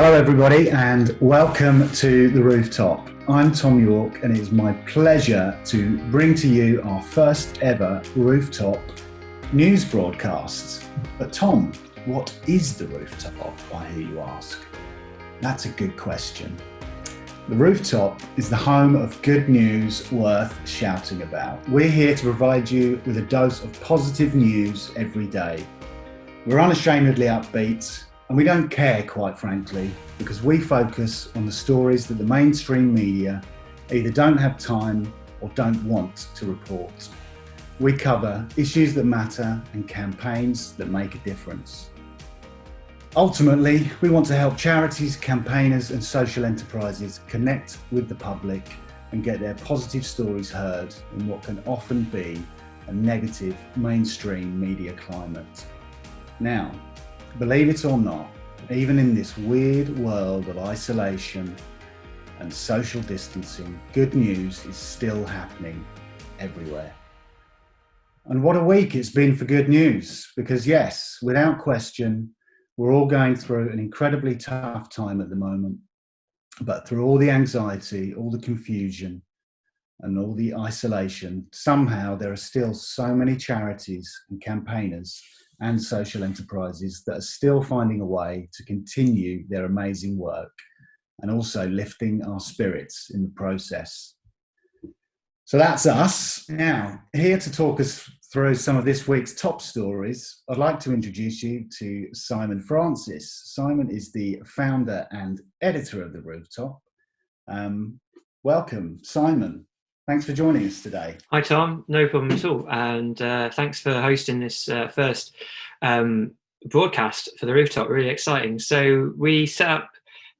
Hello, everybody, and welcome to the rooftop. I'm Tom York, and it is my pleasure to bring to you our first ever rooftop news broadcast. But, Tom, what is the rooftop? I hear you ask. That's a good question. The rooftop is the home of good news worth shouting about. We're here to provide you with a dose of positive news every day. We're unashamedly upbeat and we don't care, quite frankly, because we focus on the stories that the mainstream media either don't have time or don't want to report. We cover issues that matter and campaigns that make a difference. Ultimately, we want to help charities, campaigners and social enterprises connect with the public and get their positive stories heard in what can often be a negative mainstream media climate. Now, Believe it or not, even in this weird world of isolation and social distancing, good news is still happening everywhere. And what a week it's been for good news, because yes, without question, we're all going through an incredibly tough time at the moment. But through all the anxiety, all the confusion, and all the isolation, somehow there are still so many charities and campaigners and social enterprises that are still finding a way to continue their amazing work and also lifting our spirits in the process. So that's us. Now, here to talk us through some of this week's top stories, I'd like to introduce you to Simon Francis. Simon is the founder and editor of The Rooftop. Um, welcome, Simon. Thanks for joining us today. Hi, Tom. No problem at all. And uh, thanks for hosting this uh, first um, broadcast for the rooftop. Really exciting. So we set up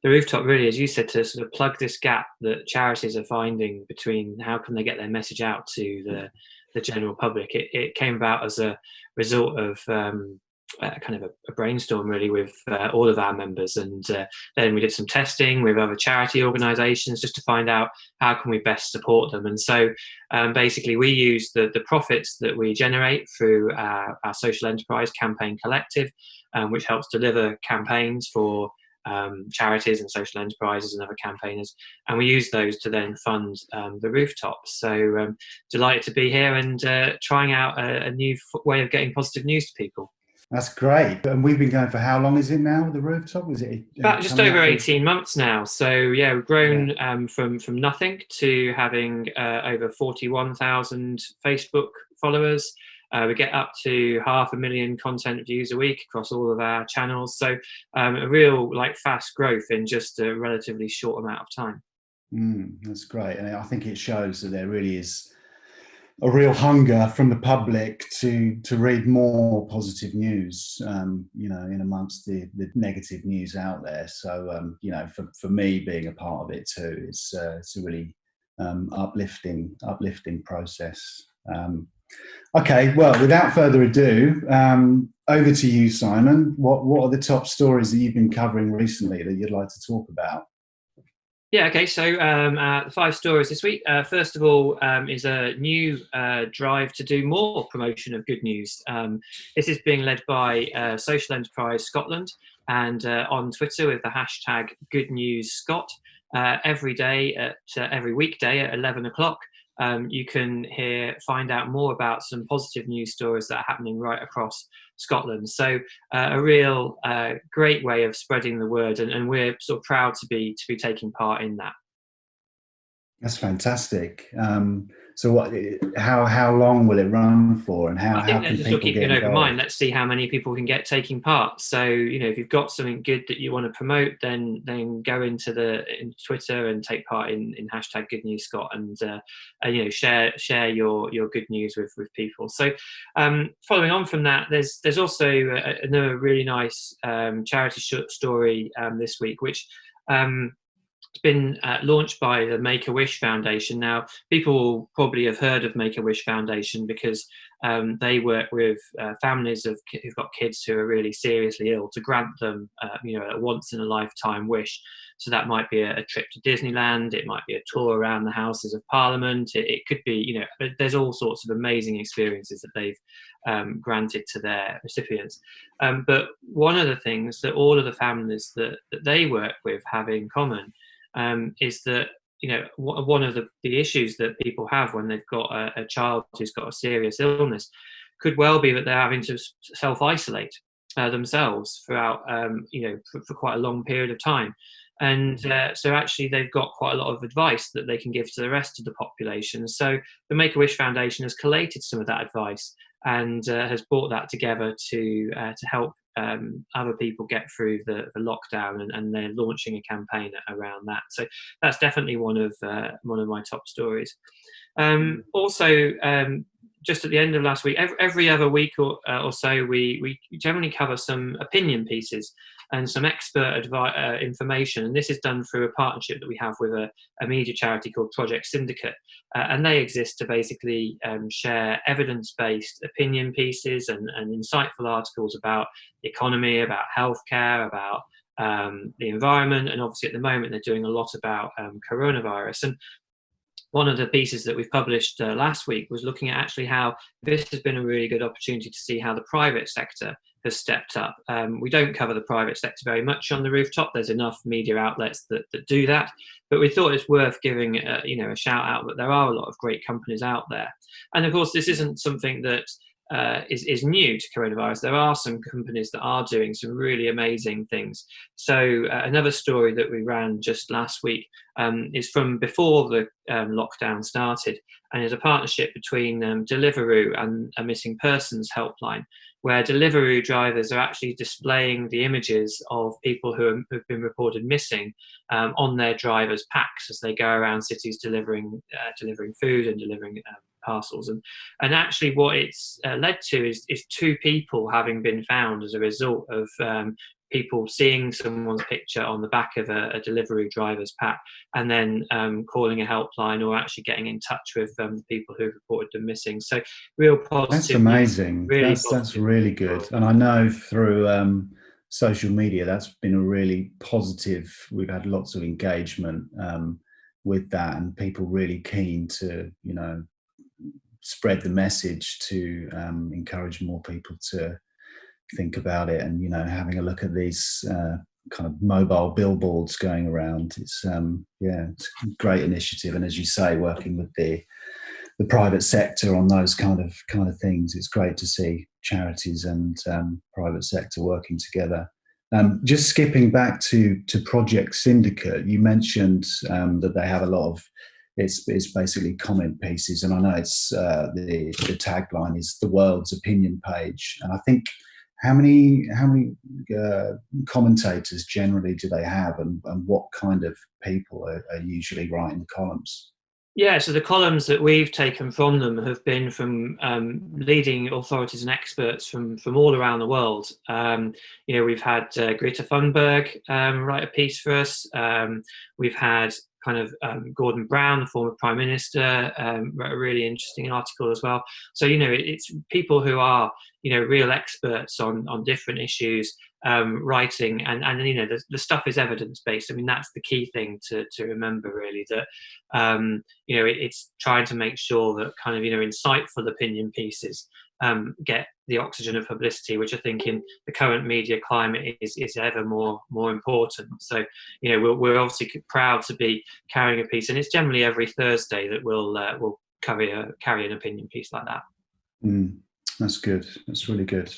the rooftop really, as you said, to sort of plug this gap that charities are finding between how can they get their message out to the, the general public. It, it came about as a result of um, uh, kind of a, a, brainstorm really with uh, all of our members. And uh, then we did some testing with other charity organizations just to find out how can we best support them. And so um, basically we use the, the profits that we generate through our, our social enterprise campaign collective um, which helps deliver campaigns for um, charities and social enterprises and other campaigners. And we use those to then fund um, the rooftops. So um, delighted to be here and uh, trying out a, a new way of getting positive news to people that's great. And we've been going for how long is it now? With the rooftop is it about just over eighteen months now? So yeah, we've grown yeah. Um, from from nothing to having uh, over forty one thousand Facebook followers. Uh, we get up to half a million content views a week across all of our channels. So um, a real like fast growth in just a relatively short amount of time. Mm, that's great, and I think it shows that there really is a real hunger from the public to to read more positive news um, you know in amongst the the negative news out there. So um, you know for, for me being a part of it too it's uh, it's a really um, uplifting uplifting process. Um, okay well without further ado um, over to you Simon. What what are the top stories that you've been covering recently that you'd like to talk about yeah, okay, so um, uh, five stories this week. Uh, first of all um, is a new uh, drive to do more promotion of good news. Um, this is being led by uh, Social Enterprise Scotland and uh, on Twitter with the hashtag Good News Scot. Uh, every day, at every weekday at 11 o'clock, um, you can hear find out more about some positive news stories that are happening right across Scotland. So uh, a real uh, great way of spreading the word, and, and, we're sort of proud to be to be taking part in that. That's fantastic. Um, so what? How how long will it run for, and how? I think how can just keep an open mind. Let's see how many people can get taking part. So you know, if you've got something good that you want to promote, then then go into the in Twitter and take part in, in hashtag Good News Scot, and, uh, and you know share share your your good news with with people. So um, following on from that, there's there's also another really nice um, charity story um, this week, which um, it's been uh, launched by the Make-A-Wish Foundation. Now, people probably have heard of Make-A-Wish Foundation because um, they work with uh, families of who've got kids who are really seriously ill to grant them, uh, you know, a once-in-a-lifetime wish. So that might be a, a, trip to Disneyland, it might be a tour around the Houses of Parliament, it, it could be, you know, there's all sorts of amazing experiences that they've um, granted to their recipients. Um, but one of the things that all of the families that, that they work with have in common um, is that you know one of the, the issues that people have when they've got a, a child who's got a serious illness could well be that they're having to self-isolate uh, themselves throughout um, you know for, for, quite a long period of time. And uh, so actually they've got quite a lot of advice that they can give to the rest of the population. So the make-a-wish foundation has collated some of that advice and uh, has brought that together to uh, to help um, other people get through the, the lockdown, and, and, they're launching a campaign around that. So that's definitely one of uh, one of my top stories. Um, mm. also, um, just at the end of last week, every, every other week or, uh, or so, we we generally cover some opinion pieces and some expert uh, information. And this is done through a partnership that we have with a, a media charity called Project Syndicate. Uh, and they exist to basically um, share evidence-based opinion pieces and, and insightful articles about the economy, about healthcare, about um, the environment, and obviously at the moment they're doing a lot about um, coronavirus. And one of the pieces that we've published uh, last week was looking at actually how this has been a really good opportunity to see how the private sector has stepped up. Um, we don't cover the private sector very much on the rooftop. There's enough media outlets that, that do that, but we thought it's worth giving a, you know a shout out that there are a lot of great companies out there. And of course, this isn't something that uh, is, is new to coronavirus. There are some companies that are doing some really amazing things. So uh, another story that we ran just last week um, is from before the um, lockdown started and is a partnership between um, Deliveroo and a missing persons helpline where Deliveroo drivers are actually displaying the images of people who have been reported missing um, on their drivers' packs as they go around cities delivering uh, delivering food and delivering um, parcels. And, and actually what it's uh, led to is, is two people having been found as a result of um, people seeing someone's picture on the back of a, a delivery driver's pack and then um, calling a helpline or actually getting in touch with um, people who have reported them missing. So real positive. That's amazing. Really that's, that's really good. And I know through um, social media, that's been a really positive, we've had lots of engagement um, with that and people really keen to, you know, spread the message to um, encourage more people to think about it and you know having a look at these uh, kind of mobile billboards going around. It's um yeah it's great initiative. And as you say working with the the private sector on those kind of kind of things it's great to see charities and um, private sector working together. Um, just skipping back to to project syndicate you mentioned um, that they have a lot of it's, it's basically comment pieces. And i know it's uh, the the tagline is the world's opinion page. And i think how many how many uh, commentators generally do they have and, and what kind of people are, are, usually writing the columns? Yeah so the columns that we've taken from them have been from um, leading authorities and experts from from all around the world. Um, you know we've had uh, greta thunberg um, write a piece for us. Um, we've had kind of um, Gordon Brown, the former prime minister, um, wrote a really interesting article as well. So you know, it, it's people who are you know real experts on on different issues um, writing, and and you know the, the stuff is evidence based. I mean, that's the key thing to to remember really that um, you know it, it's trying to make sure that kind of you know insightful opinion pieces um, get the oxygen of publicity, which I think in the current media climate is, is ever more more important. So, you know, we're, we're obviously proud to be carrying a piece, and it's generally every Thursday that we'll uh, we'll carry a carry an opinion piece like that. Mm, that's good. That's really good.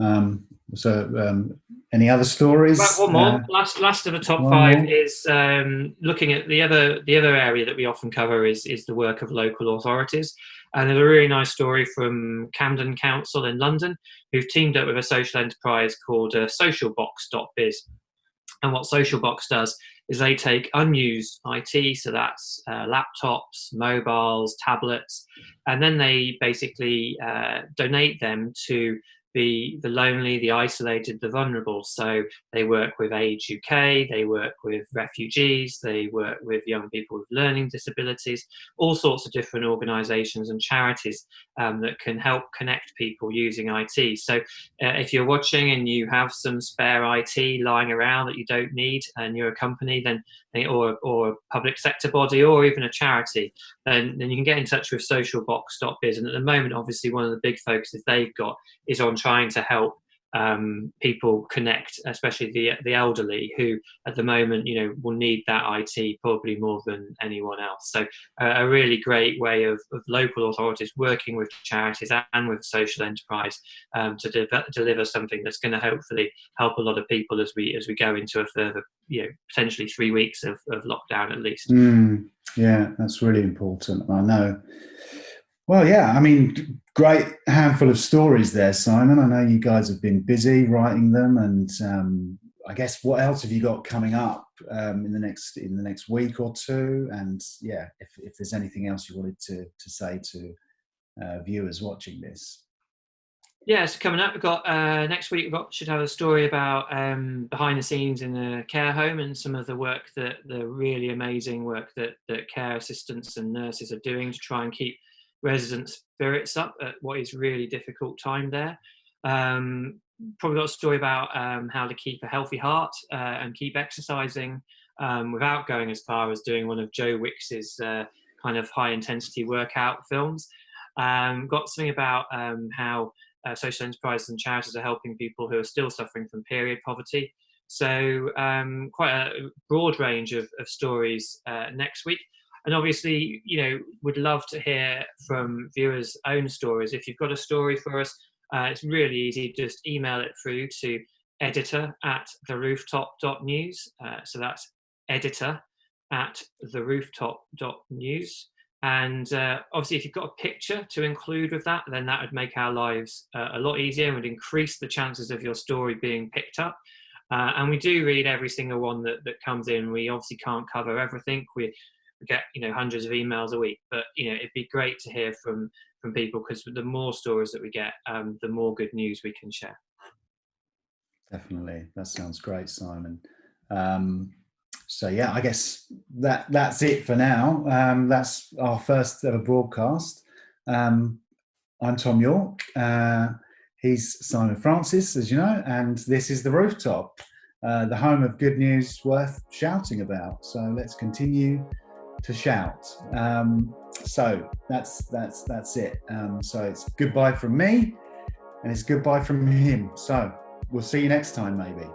Um, so, um, any other stories? one more. Uh, last, last of the top five more. is um, looking at the other the other area that we often cover is is the work of local authorities. And there's a really nice story from Camden Council in London, who've teamed up with a social enterprise called uh, SocialBox.biz. And what SocialBox does is they take unused IT, so that's uh, laptops, mobiles, tablets, and then they basically uh, donate them to be the lonely, the isolated, the vulnerable. So they work with Age UK, they work with refugees, they work with young people with learning disabilities, all sorts of different organisations and charities um, that can help connect people using IT. So uh, if you're watching and you have some spare IT lying around that you don't need and you're a company, then or, or a public sector body or even a charity, then, then you can get in touch with socialbox.biz. And at the moment, obviously, one of the big focuses they've got is on trying to help um, people connect, especially the the elderly, who at the moment, you know, will need that IT probably more than anyone else. So uh, a really great way of, of, local authorities working with charities and with social enterprise um, to de deliver something that's going to hopefully help a lot of people as we as we go into a further, you know, potentially three weeks of, of lockdown at least. Mm, yeah, that's really important. I know. Well, yeah, I mean, great handful of stories there, Simon. I know you guys have been busy writing them, and um, I guess what else have you got coming up um, in the next in the next week or two? And yeah, if, if there's anything else you wanted to to say to uh, viewers watching this. Yeah, so coming up, we've got uh, next week. We got should have a story about um, behind the scenes in a care home and some of the work that the really amazing work that that care assistants and nurses are doing to try and keep resident spirits up at what is really difficult time there. Um, probably got a story about um, how to keep a healthy heart uh, and keep exercising um, without going as far as doing one of Joe Wicks's uh, kind of high intensity workout films. Um, got something about um, how uh, social enterprises and charities are helping people who are still suffering from period poverty. So um, quite a broad range of, of stories uh, next week and obviously, you know, would love to hear from viewers' own stories. If you've got a story for us, uh, it's really easy. Just email it through to editor at therooftop.news. Uh, so that's editor at therooftop.news. And uh, obviously, if you've got a picture to include with that, then that would make our lives uh, a lot easier and would increase the chances of your story being picked up. Uh, and we do read every single one that, that comes in. We obviously can't cover everything. We get you know hundreds of emails a week. But you know it'd be great to hear from from people because the more stories that we get um, the more good news we can share. Definitely. That sounds great simon. Um, so yeah i guess that that's it for now. Um, that's our first ever broadcast. Um, i'm tom york. Uh, he's simon francis as you know and this is the rooftop uh, the home of good news worth shouting about. So let's continue to shout. Um, so that's that's that's it. Um, so it's goodbye from me, and it's goodbye from him. So we'll see you next time, maybe.